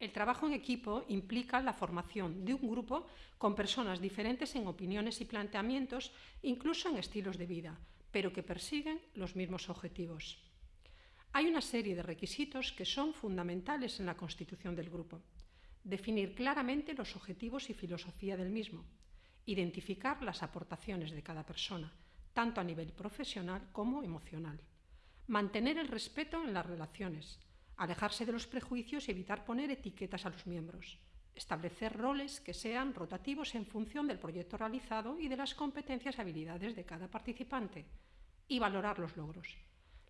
El trabajo en equipo implica la formación de un grupo con personas diferentes en opiniones y planteamientos, incluso en estilos de vida, pero que persiguen los mismos objetivos. Hay una serie de requisitos que son fundamentales en la constitución del grupo. Definir claramente los objetivos y filosofía del mismo. Identificar las aportaciones de cada persona, tanto a nivel profesional como emocional. Mantener el respeto en las relaciones, alejarse de los prejuicios y evitar poner etiquetas a los miembros, establecer roles que sean rotativos en función del proyecto realizado y de las competencias y habilidades de cada participante, y valorar los logros.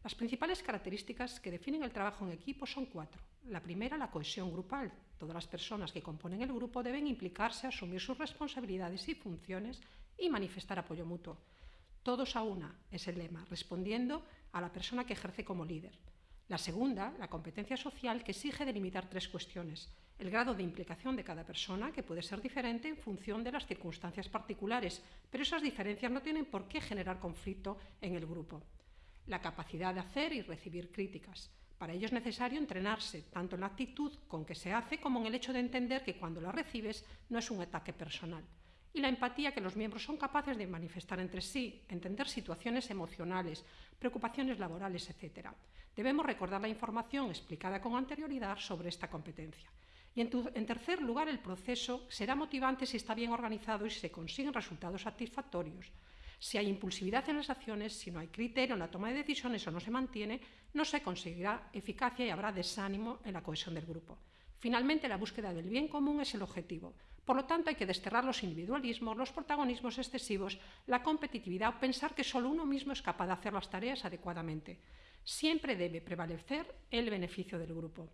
Las principales características que definen el trabajo en equipo son cuatro. La primera, la cohesión grupal. Todas las personas que componen el grupo deben implicarse, asumir sus responsabilidades y funciones y manifestar apoyo mutuo. Todos a una es el lema, respondiendo a la persona que ejerce como líder. La segunda, la competencia social, que exige delimitar tres cuestiones. El grado de implicación de cada persona, que puede ser diferente en función de las circunstancias particulares, pero esas diferencias no tienen por qué generar conflicto en el grupo. La capacidad de hacer y recibir críticas. Para ello es necesario entrenarse, tanto en la actitud con que se hace como en el hecho de entender que cuando la recibes no es un ataque personal y la empatía que los miembros son capaces de manifestar entre sí, entender situaciones emocionales, preocupaciones laborales, etc. Debemos recordar la información explicada con anterioridad sobre esta competencia. Y en, en, tercer lugar, el proceso será motivante si está bien organizado y se consiguen resultados satisfactorios. Si hay impulsividad en las acciones, si no hay criterio en la toma de decisiones o no se mantiene, no se conseguirá eficacia y habrá desánimo en la cohesión del grupo. Finalmente, la búsqueda del bien común es el objetivo. Por lo tanto, hay que desterrar los individualismos, los protagonismos excesivos, la competitividad o pensar que solo uno mismo es capaz de hacer las tareas adecuadamente. Siempre debe prevalecer el beneficio del grupo.